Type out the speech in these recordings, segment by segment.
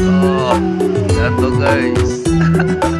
Oh, jatuh guys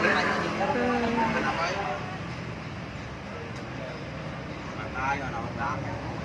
Hãy subscribe cho kênh Ghiền Mì Gõ Để không bỏ lỡ những video hấp dẫn